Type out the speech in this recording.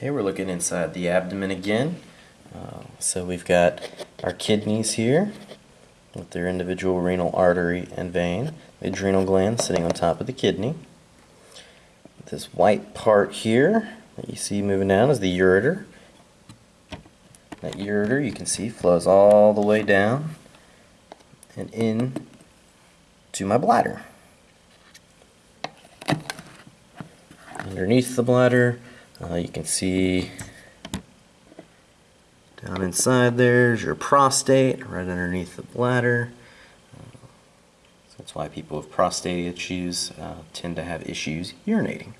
Okay, we're looking inside the abdomen again. Uh, so we've got our kidneys here with their individual renal artery and vein, the adrenal gland sitting on top of the kidney. This white part here that you see moving down is the ureter. That ureter you can see flows all the way down and in to my bladder. Underneath the bladder, uh, you can see down inside there's your prostate, right underneath the bladder. Uh, so that's why people with prostate issues uh, tend to have issues urinating.